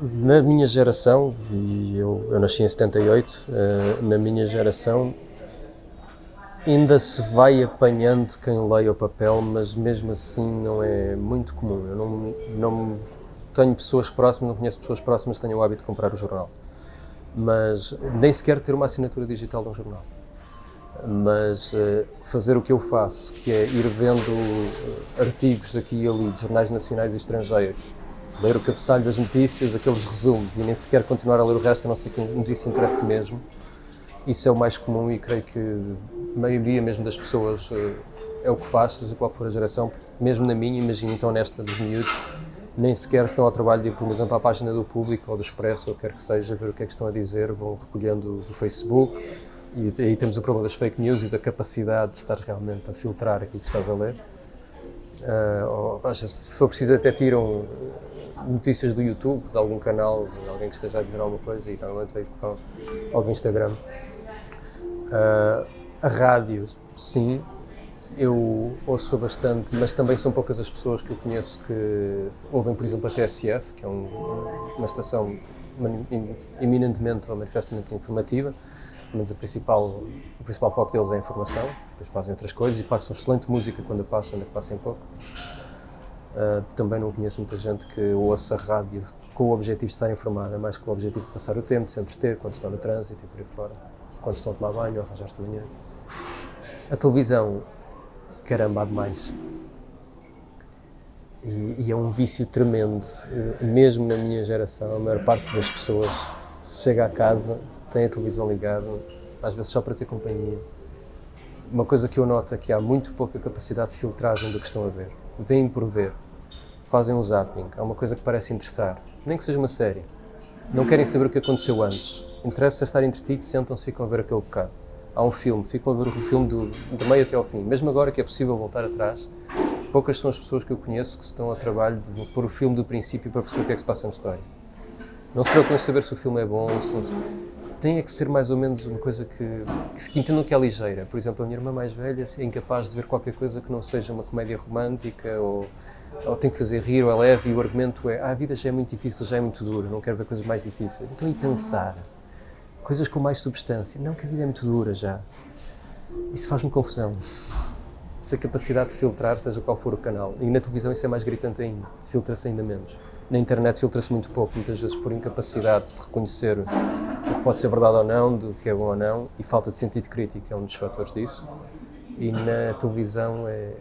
Na minha geração, e eu, eu nasci em 78, uh, na minha geração ainda se vai apanhando quem leia o papel, mas mesmo assim não é muito comum. Eu não, não tenho pessoas próximas, não conheço pessoas próximas que tenham o hábito de comprar o jornal. Mas nem sequer ter uma assinatura digital de um jornal. Mas uh, fazer o que eu faço, que é ir vendo artigos aqui e ali de jornais nacionais e estrangeiros, ler o cabeçalho das notícias, aqueles resumos, e nem sequer continuar a ler o resto, a não ser que a notícia interesse mesmo. Isso é o mais comum e creio que a maioria mesmo das pessoas eh, é o que faz, seja qual for a geração, mesmo na minha, imagino então nesta dos miúdos, nem sequer estão ao trabalho de ir, por exemplo, a página do Público ou do Expresso, ou quer que seja, ver o que é que estão a dizer, vão recolhendo do Facebook, e aí temos o problema das fake news e da capacidade de estar realmente a filtrar aquilo que estás a ler. Uh, ou, se for preciso até tiram notícias do YouTube, de algum canal, de alguém que esteja a dizer alguma coisa e normalmente veio com algum Instagram. Uh, a rádio, sim, eu ouço bastante, mas também são poucas as pessoas que eu conheço que ouvem, por exemplo, a TSF, que é um, uma estação eminentemente ou manifestamente informativa, mas a principal, o principal foco deles é a informação, depois fazem outras coisas e passam excelente música quando passam, ainda que passem pouco. Uh, também não conheço muita gente que ouça rádio com o objetivo de estar informada, mais com o objetivo de passar o tempo, de se entreter, quando estão no trânsito e por aí fora, quando estão a tomar banho ou arranjar-se de manhã. A televisão, caramba, há demais. E, e, é um vício tremendo, mesmo na minha geração, a maior parte das pessoas chega a casa, tem a televisão ligada, às vezes só para ter companhia. Uma coisa que eu noto é que há muito pouca capacidade de filtragem do que estão a ver veem por ver, fazem um zapping, há uma coisa que parece interessar, nem que seja uma série. Não querem saber o que aconteceu antes. Interessa estar entretidos, sentam-se e ficam a ver aquele bocado. Há um filme, ficam a ver o filme do, do meio até ao fim. Mesmo agora que é possível voltar atrás, poucas são as pessoas que eu conheço que estão ao trabalho de pôr o filme do princípio para perceber o que é que se passa na história. Não se preocupem em saber se o filme é bom, se tem é que ser mais ou menos uma coisa que, que, que entendam que é ligeira. Por exemplo, a minha irmã mais velha é incapaz de ver qualquer coisa que não seja uma comédia romântica ou, ou tem que fazer rir ou é leve e o argumento é ah, a vida já é muito difícil, já é muito dura, não quero ver coisas mais difíceis. Então, e pensar? Coisas com mais substância. Não, que a vida é muito dura já. Isso faz-me confusão. Essa capacidade de filtrar, seja qual for o canal. E na televisão isso é mais gritante ainda. Filtra-se ainda menos. Na internet filtra-se muito pouco, muitas vezes por incapacidade de reconhecer pode ser verdade ou não, do que é bom ou não, e falta de sentido crítico é um dos fatores disso. E na televisão é.